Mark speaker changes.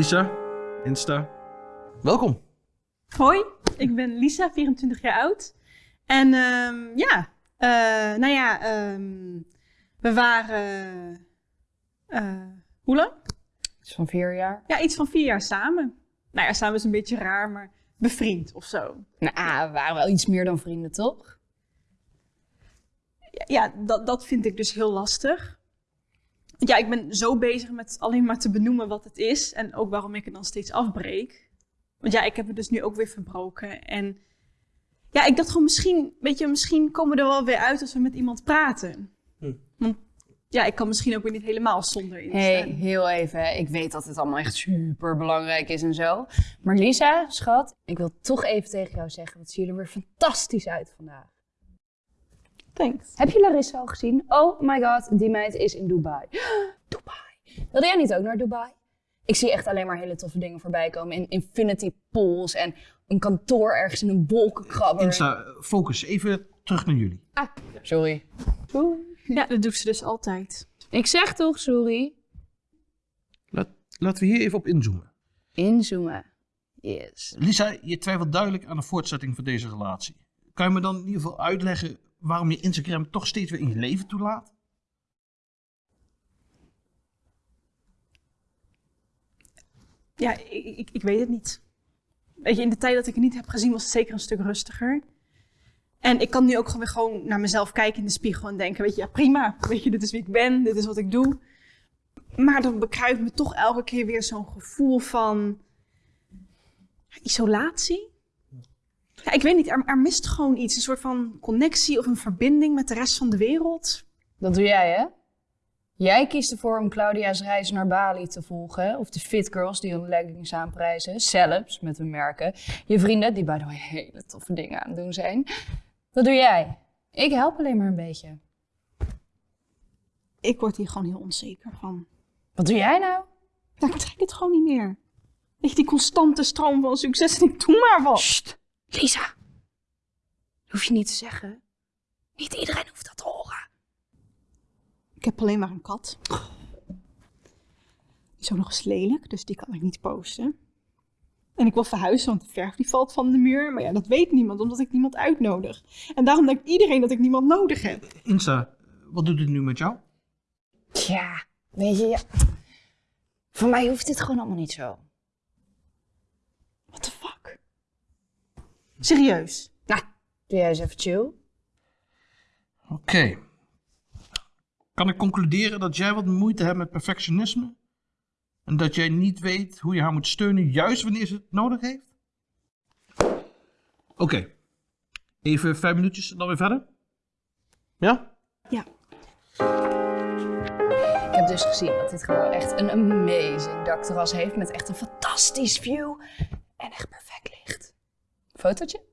Speaker 1: Lisa, Insta. Welkom.
Speaker 2: Hoi, ik ben Lisa, 24 jaar oud. En ehm, ja, eh, nou ja, ehm, we waren. eh, hoe lang?
Speaker 3: Iets van vier jaar.
Speaker 2: Ja, iets van vier jaar samen. Nou ja, samen is een beetje raar, maar bevriend of zo.
Speaker 3: Nou, we waren wel iets meer dan vrienden, toch?
Speaker 2: Ja, ja, dat, dat vind ik dus heel lastig. Ja, ik ben zo bezig met alleen maar te benoemen wat het is en ook waarom ik het dan steeds afbreek. Want ja, ik heb het dus nu ook weer verbroken. En ja, ik dacht gewoon misschien, weet je, misschien komen we er wel weer uit als we met iemand praten.
Speaker 1: Hm.
Speaker 2: Want ja, ik kan misschien ook weer niet helemaal zonder in
Speaker 3: hey, heel even. Ik weet dat het allemaal echt super belangrijk is en zo. Maar Lisa, schat, ik wil toch even tegen jou zeggen: wat zien jullie er weer fantastisch uit vandaag.
Speaker 2: Thanks.
Speaker 3: Heb je Larissa al gezien? Oh my god, die meid is in Dubai. Dubai. Wilde jij niet ook naar Dubai? Ik zie echt alleen maar hele toffe dingen voorbij komen. In infinity pools en een kantoor ergens in een wolkenkrabber.
Speaker 1: Insta, focus. Even terug naar jullie.
Speaker 3: Ah, sorry.
Speaker 2: Ja, dat doet ze dus altijd.
Speaker 3: Ik zeg toch sorry?
Speaker 1: Laat, laten we hier even op inzoomen.
Speaker 3: Inzoomen. Yes.
Speaker 1: Lisa, je twijfelt duidelijk aan de voortzetting van deze relatie. Kan je me dan in ieder geval uitleggen waarom je Instagram toch steeds weer in je leven toelaat?
Speaker 2: Ja, ik, ik, ik weet het niet. Weet je, in de tijd dat ik het niet heb gezien was het zeker een stuk rustiger. En ik kan nu ook gewoon weer gewoon naar mezelf kijken in de spiegel en denken, weet je, ja prima. Weet je, dit is wie ik ben, dit is wat ik doe. Maar dan bekruipt me toch elke keer weer zo'n gevoel van isolatie. Ja, ik weet niet, er, er mist gewoon iets. Een soort van connectie of een verbinding met de rest van de wereld.
Speaker 3: Dat doe jij, hè? Jij kiest ervoor om Claudia's reis naar Bali te volgen. Of de fit girls die hun leggings aanprijzen. Celebs met hun merken. Je vrienden die bij de hele toffe dingen aan het doen zijn. Dat doe jij. Ik help alleen maar een beetje.
Speaker 2: Ik word hier gewoon heel onzeker van.
Speaker 3: Wat doe jij nou?
Speaker 2: Ja, ik trek het gewoon niet meer. Weet je, die constante stroom van succes en ik doe maar wat.
Speaker 3: Sst, Lisa. Dat hoef je niet te zeggen. Niet iedereen hoeft dat te horen.
Speaker 2: Ik heb alleen maar een kat. Die is ook nog eens lelijk, dus die kan ik niet posten. En ik wil verhuizen, want de verf die valt van de muur. Maar ja, dat weet niemand, omdat ik niemand uitnodig. En daarom denkt iedereen dat ik niemand nodig heb.
Speaker 1: Insta, wat doet het nu met jou?
Speaker 3: Tja, weet je, ja. voor mij hoeft dit gewoon allemaal niet zo.
Speaker 2: Serieus?
Speaker 3: Nou, doe jij eens even chill.
Speaker 1: Oké. Kan ik concluderen dat jij wat moeite hebt met perfectionisme? En dat jij niet weet hoe je haar moet steunen, juist wanneer ze het nodig heeft? Oké. Even vijf minuutjes en dan weer verder? Ja?
Speaker 2: Ja.
Speaker 3: Ik heb dus gezien dat dit gebouw echt een amazing dakterras heeft met echt een fantastisch view en echt perfect licht. photo?